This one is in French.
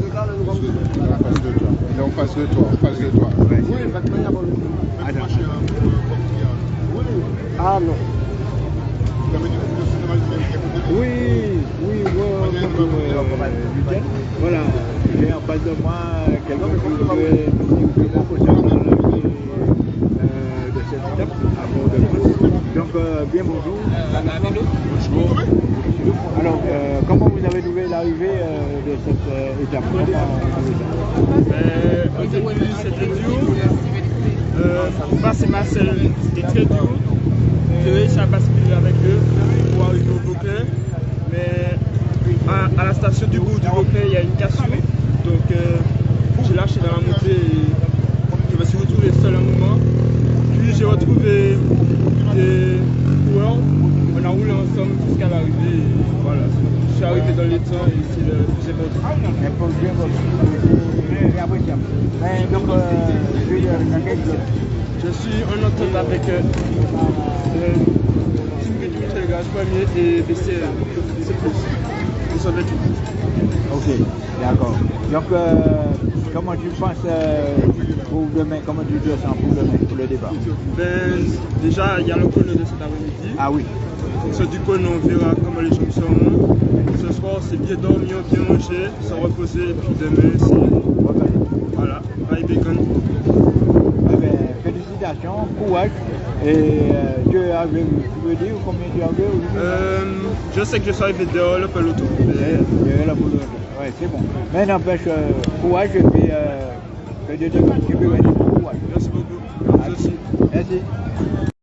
Il est en toi. Il en face. Oui, y a bon. Ah non. Oui, oui, Lucien. Voilà, j'ai en face de moi quelqu'un qui proportionner dans l'arrivée euh, de cette étape à Port-de-France. Donc, euh, bien bonjour. Bonjour. Alors, euh, comment vous avez trouvé l'arrivée euh, de cette euh, étape? Euh, au début, c'était dur. Pour passer Marcel, c'était très dur. J'ai réussi à basculer avec eux pour arriver au Beauclerc. Mais à, à la station du bout du Beauclerc, il y a une cassure. Donc euh, j'ai lâché dans la montée et je me suis retrouvé seul un moment. Puis j'ai retrouvé des coureurs. On a roulé ensemble jusqu'à l'arrivée. et Voilà. Je suis arrivé dans les temps et c'est le plus important. Un peu bien je suis en entente avec euh, premier et. C'est plus. Vêtus. Ok, d'accord. Donc, euh, comment tu penses euh, pour demain Comment tu te sens pour demain, pour le débat? Ben, déjà, il y a le chrono de cet après-midi. Ah oui, En fonction du chrono, on verra comment les gens seront. Bien dormir, bien manger, se reposer. Et puis demain, c'est. ok. Voilà, bye bacon. Eh bien, félicitations, courage. Et euh, tu es arrivé, tu veux dire combien tu arrivé aujourd'hui Euh, je sais que je suis arrivé dehors le peloton. mais- Euh, la boule. Ouais, c'est bon. Mais n'empêche, euh, courage et puis euh, que Dieu te. Courage. Merci beaucoup. Vous aussi. Merci.